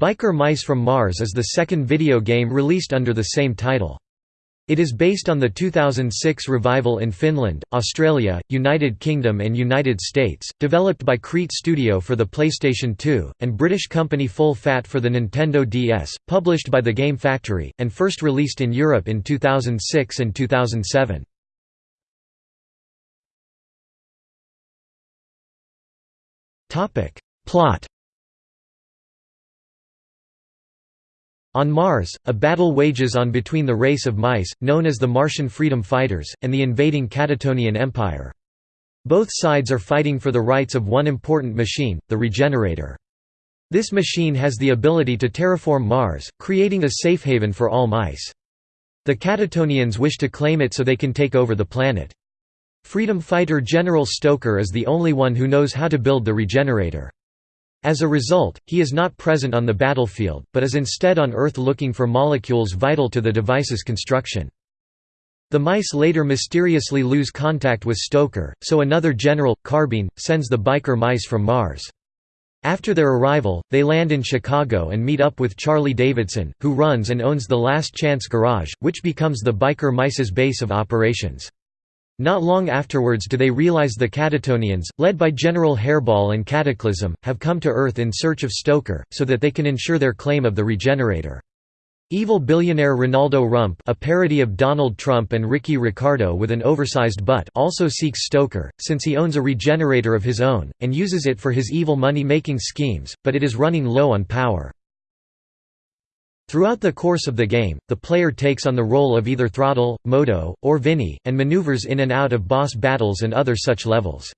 Biker Mice from Mars is the second video game released under the same title. It is based on the 2006 revival in Finland, Australia, United Kingdom and United States, developed by Creat Studio for the PlayStation 2, and British company Full Fat for the Nintendo DS, published by The Game Factory, and first released in Europe in 2006 and 2007. Plot On Mars, a battle wages on between the race of mice, known as the Martian Freedom Fighters, and the invading Catatonian Empire. Both sides are fighting for the rights of one important machine, the Regenerator. This machine has the ability to terraform Mars, creating a safe haven for all mice. The Catatonians wish to claim it so they can take over the planet. Freedom fighter General Stoker is the only one who knows how to build the Regenerator. As a result, he is not present on the battlefield, but is instead on Earth looking for molecules vital to the device's construction. The mice later mysteriously lose contact with Stoker, so another general, Carbine, sends the biker mice from Mars. After their arrival, they land in Chicago and meet up with Charley Davidson, who runs and owns the Last Chance Garage, which becomes the biker mice's base of operations. Not long afterwards do they realize the Catatonians, led by General Hairball and Cataclysm, have come to Earth in search of Stoker, so that they can ensure their claim of the Regenerator. Evil billionaire Ronaldo Rump a parody of Donald Trump and Ricky Ricardo with an oversized butt also seeks Stoker, since he owns a regenerator of his own, and uses it for his evil money-making schemes, but it is running low on power. Throughout the course of the game, the player takes on the role of either Throttle, Modo, or Vinnie, and maneuvers in and out of boss battles and other such levels.